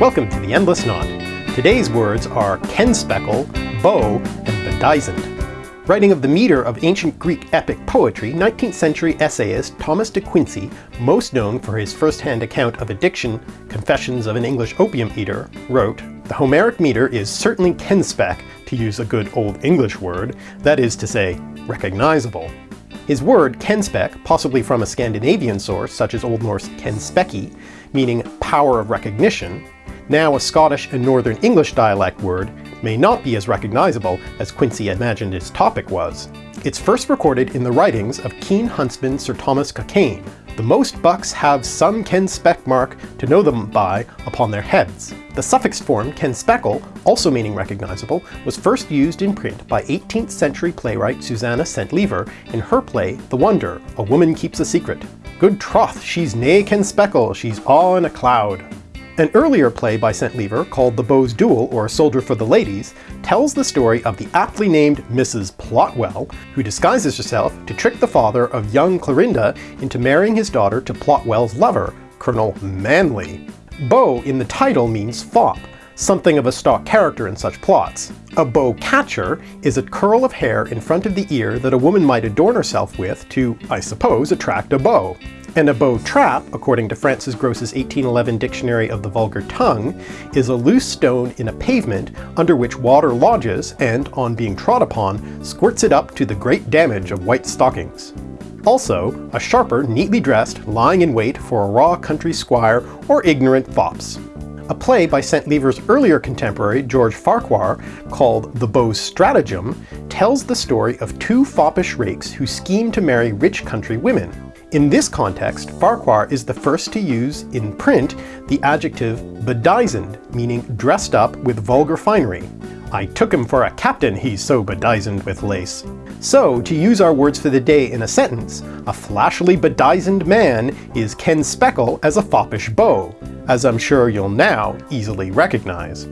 Welcome to the Endless Knot. Today's words are kenspeckle, beau, and bedizened. Writing of the meter of ancient Greek epic poetry, 19th century essayist Thomas de Quincey, most known for his first-hand account of addiction, Confessions of an English Opium Eater, wrote, The Homeric meter is certainly kenspeck, to use a good old English word, that is to say, recognizable. His word, kenspeck, possibly from a Scandinavian source such as Old Norse kenspeki, meaning power of recognition, now a Scottish and Northern English dialect word, may not be as recognizable as Quincey imagined its topic was. It's first recorded in the writings of keen huntsman Sir Thomas Cockayne. The most bucks have some kenspeck mark to know them by upon their heads. The suffix form kenspeckle, also meaning recognizable, was first used in print by 18th century playwright Susanna Centlivre in her play The Wonder, A Woman Keeps a Secret. Good troth, she's nae kenspeckle, she's all in a cloud. An earlier play by Centlivre, called The Beau's Duel, or Soldier for the Ladies, tells the story of the aptly named Mrs. Plotwell, who disguises herself to trick the father of young Clorinda into marrying his daughter to Plotwell's lover, Colonel Manley. Beau in the title means fop, something of a stock character in such plots. A beau catcher is a curl of hair in front of the ear that a woman might adorn herself with to, I suppose, attract a beau. And a beau trap, according to Francis Grose's 1811 Dictionary of the Vulgar Tongue, is a loose stone in a pavement under which water lodges and, on being trod upon, squirts it up to the great damage of white stockings. Also, a sharper neatly dressed, lying in wait for a raw country squire or ignorant fops. A play by Centlivre's earlier contemporary, George Farquhar, called The Beaux' Stratagem, tells the story of two foppish rakes who scheme to marry rich country women. In this context, Farquhar is the first to use, in print, the adjective bedizened, meaning dressed up with vulgar finery. I took him for a captain, he's so bedizened with lace. So, to use our words for the day in a sentence, a flashily bedizened man is kenspeckle as a foppish beau, as I'm sure you'll now easily recognize.